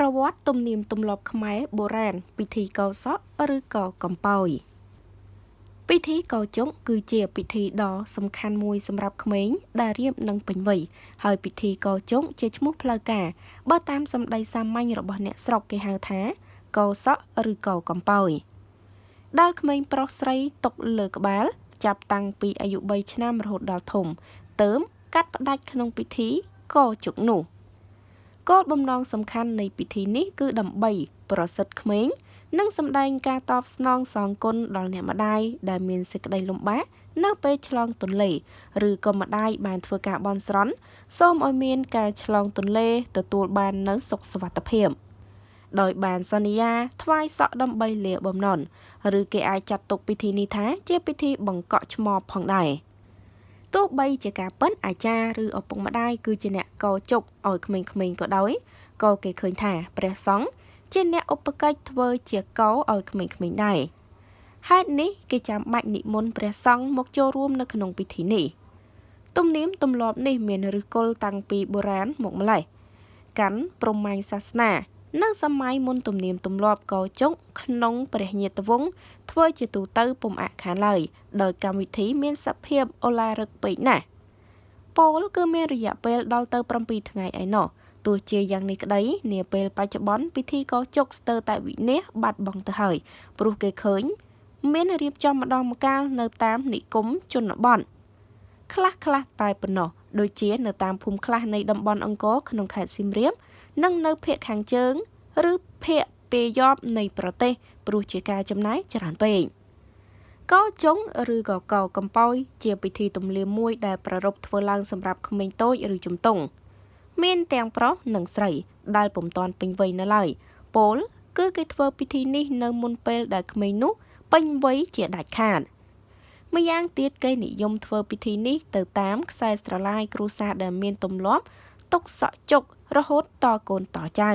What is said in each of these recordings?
ប្រវត្តិទំនៀមទម្លាប់ខ្មែរបុរាណពិធីកោសក់ឬក៏កំពោយពិធីកោជុងគឺជាពិធីដ៏សំខាន់មួយសម្រាប់ក្មេងដែលរៀបនឹងពេញវ័យហើយពិធីកោជុងជាឈ្មោះផ្លូវការបើតាមសម្ដីសាមញ្ញរបស់អ្នកស្រុកគេហៅថាកោសក់ឬក៏កំពោយដែលក្មេងប្រុសស្រីຕົកលើក្បាល ចាប់តាំងពីអាយុ3ឆ្នាំរហូតដល់ធំ ទើមកាត់ផ្ដាច់ក្នុងពិធីកោជុកនោះ គោលបំណងសំខាន់នៃពិធីនេះគឺដើម្បីប្រសិទ្ធក្មេង និងសម្ដែងការតបស្នងសងគុណដល់អ្នកម្ដាយដែលមានសេចក្តីលំបាកនៅពេលឆ្លងទន្លេ ឬក៏ម្ដាយបានធ្វើការបន់ស្រន់សូមឲ្យមានការឆ្លងទន្លេទទួលបាននូវសុខសុវត្ថិភាពដោយបានសន្យាថ្វាយសក់ដើម្បីលាបំណន់ឬគេអាចចាត់ទុកពិធីនេះថាជាពិធីបង្កក់ឆ្មបផងដែរ ទោះបីជាការប៉ិនអាចារ្យឬឪពុកម្ដាយគឺជាអ្នកកោជុកឲ្យក្មេងៗក៏ដោយក៏គេឃើញថាព្រះសង្ឃជាអ្នកឧបកិច្ចធ្វើជាកោឲ្យក្មេងៗដែរហេតុនេះគេចាំបាច់និមន្តព្រះសង្ឃមកចូលរួមនៅក្នុងពិធីនេះទំនៀមទម្លាប់នេះមានឫសគល់តាំងពីបុរាណមកម្ល៉េះកាន់ព្រហ្មញ្ញសាសនា នៅសម័យមុនទំនៀមទម្លាប់កោជុកក្នុងព្រះញាតវង្សធ្វើជាទូទៅពុំអាក់ខានឡើយដោយកម្មវិធីមានសភាពអូឡារឹកពេកណាស់ពោលគឺមានរយៈពេលដល់ទៅ7ថ្ងៃឯណោះទោះជាយ៉ាងនេះក្តីនាពេលបច្ចុប្បន្នពិធីកោជុកស្ទើរតែវិនាសបាត់បង់ទៅហើយព្រោះគេឃើញ មានរៀបចំម្ដងម្កាលនៅតាមនិគមជនបទខ្លះខ្លះតែប៉ុណ្ណោះដូចជានៅតាមភូមិខ្លះនៃតំបន់អង្គរក្នុងខេត្តសៀមរាប និងនៅភូមិខាងជើង ឬភូមិពេយប់នៃប្រទេសព្រោះជាការចំណាយច្រើនពេកកោចុងឬក៏កោកំពោយជាពិធីទំនៀមមួយដែលប្រារព្ធធ្វើឡើងសម្រាប់ក្មេងតូចឬជំទង់មានទាំងប្រុសនិងស្រីដែលពុំទាន់ពេញវ័យនៅឡើយពោលគឺគេធ្វើពិធីនេះនៅមុនពេលដែលក្មេងនោះពេញវ័យជាដាច់ខាតម្យ៉ាងទៀតគេនិយមធ្វើពិធីនេះទៅតាមខ្សែស្រឡាយគ្រួសារដែលមានទម្លាប់ទុកសក់ជុក រហូតតកូនតចៅ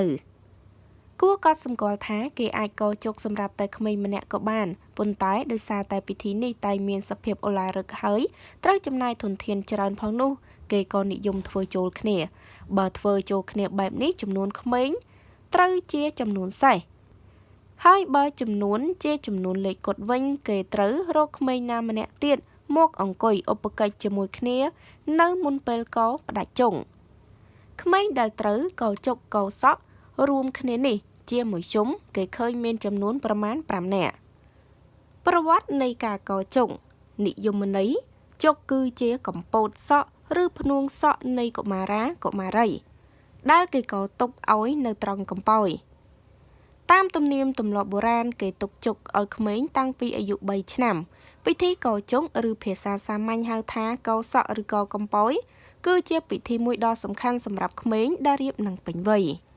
គួរកត់សម្គាល់ថាគេអាចកោជុកសម្រាប់តែក្មេងម្នាក់ក៏បានប៉ុន្តែដោយសារតែពិធីនេះតែមានសភាពអូឡារឹកហើយត្រូវចំណាយធនធានច្រើនផងនោះ គេក៏និយមធ្វើចូលគ្នា បើធ្វើចូលគ្នាបែបនេះចំនួនក្មេងត្រូវជាចំនួនសេះហើយបើចំនួនជាចំនួនលេខកុដវិញ គេត្រូវរកក្មេងណាម្នាក់ទៀតមកអង្គុយឧបកិច្ចជាមួយគ្នា នៅមុនពេលកោផ្ដាច់ជង់ ក្មេងដែលត្រូវកោជុកកោសក់រួមគ្នានេះ ជាមួយជុំគេឃើញមានចំនួនប្រមាណ5នាក់ប្រវត្តិនៃការកោជុកនិយមន័យជុកគឺជាកំពតសក់ឬភ្នួងសក់នៃកុមារាកុមារី ដែលគេក៏ទុកឲ្យនៅត្រង់កំពោយតាមទំនៀមទម្លាប់បុរាណគេទុកជុកឲ្យក្មេងតាំងពីអាយុ3ឆ្នាំ ពិធីកោជុកឬភាសាសាមញ្ញហៅថាកោសក់ឬកោកំពោយ គឺជាពិធីមួយដ៏សំខាន់សម្រាប់ក្មេងដែលរៀបនឹងពេញវ័យ។